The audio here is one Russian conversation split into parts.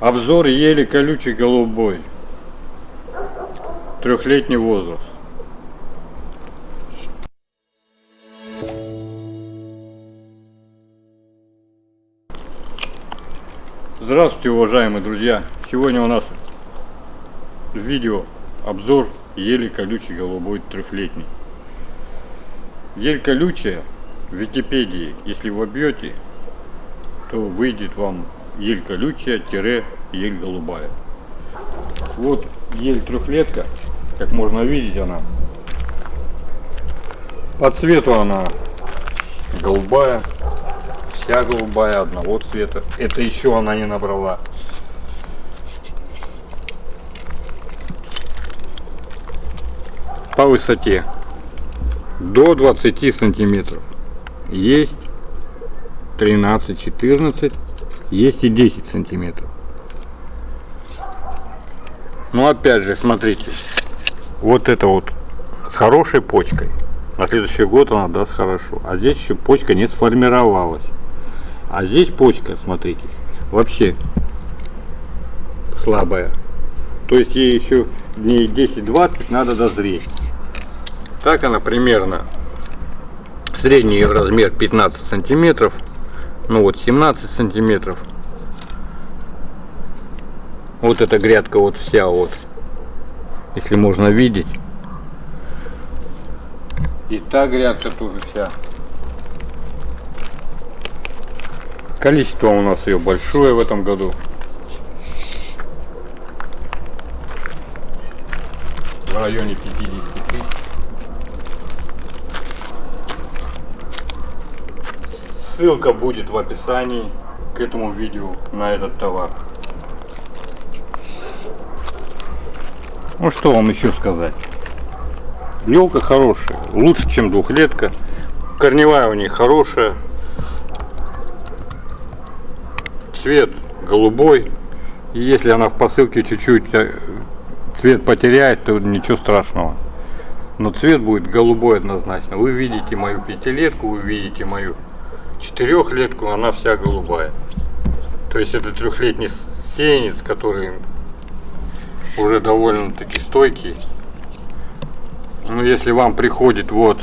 Обзор ели колючий голубой. Трехлетний возраст. Здравствуйте, уважаемые друзья! Сегодня у нас видео обзор ели колючий голубой трехлетний. Ель колючая в Википедии, если вы вобьете, то выйдет вам ель колючая-ель голубая. Вот ель трехлетка, как можно видеть она. По цвету она голубая, вся голубая, одного цвета. Это еще она не набрала. По высоте до 20 сантиметров. Есть 13-14, есть и 10 сантиметров. Ну опять же, смотрите, вот это вот с хорошей почкой. На следующий год она даст хорошо. А здесь еще почка не сформировалась. А здесь почка, смотрите, вообще слабая. То есть ей еще дней 10-20 надо дозреть. Так она примерно. Средний размер 15 сантиметров. Ну вот 17 сантиметров. Вот эта грядка вот вся вот. Если можно видеть. И та грядка тоже вся. Количество у нас ее большое в этом году. В районе 50 тысяч. Ссылка будет в описании к этому видео на этот товар. Ну что вам еще сказать. Елка хорошая, лучше чем двухлетка. Корневая у нее хорошая. Цвет голубой. И если она в посылке чуть-чуть э, цвет потеряет, то ничего страшного. Но цвет будет голубой однозначно. Вы видите мою пятилетку, вы видите мою четырехлетку, она вся голубая. То есть это трехлетний сеянец, который уже довольно-таки стойкий. Ну, если вам приходит вот,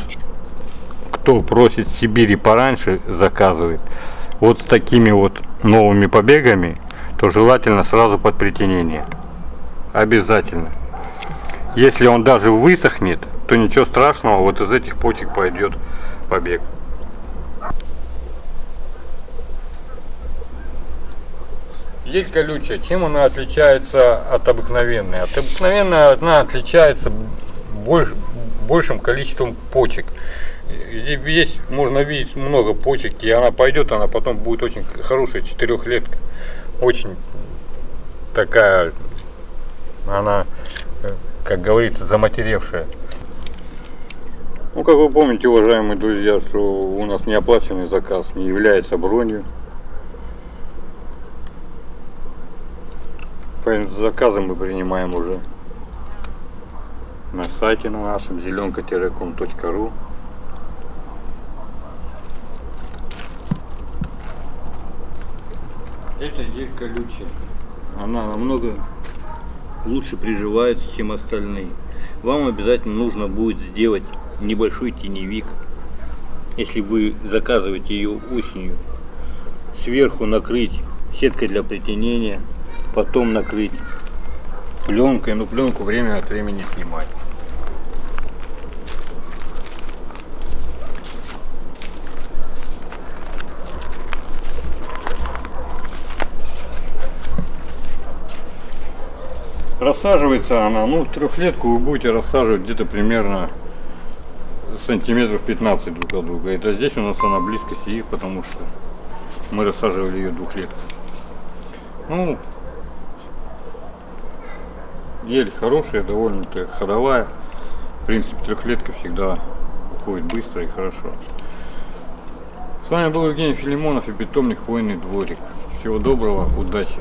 кто просит Сибири пораньше, заказывает, вот с такими вот новыми побегами, то желательно сразу под притенение. Обязательно. Если он даже высохнет, то ничего страшного, вот из этих почек пойдет побег. Есть колючая. Чем она отличается от обыкновенной? От обыкновенной она отличается больш, большим количеством почек. Здесь можно видеть много почек, и она пойдет, она потом будет очень хорошая четырехлетка. Очень такая, она, как говорится, заматеревшая. Ну, как вы помните, уважаемые друзья, что у нас неоплаченный заказ не является бронью. Заказы мы принимаем уже на сайте на нашем зеленка-ком.ру Это ель колючая. Она намного лучше приживается, чем остальные. Вам обязательно нужно будет сделать небольшой теневик, если вы заказываете ее осенью. Сверху накрыть сеткой для притенения потом накрыть пленкой, но пленку время от времени снимать. Рассаживается она, ну трехлетку вы будете рассаживать где-то примерно сантиметров 15 друг от друга. Это здесь у нас она близко сидит, потому что мы рассаживали ее двухлетку. Ну, ель хорошая, довольно-то ходовая. В принципе, трехлетка всегда уходит быстро и хорошо. С вами был Евгений Филимонов и питомник Хвойный дворик. Всего доброго, удачи!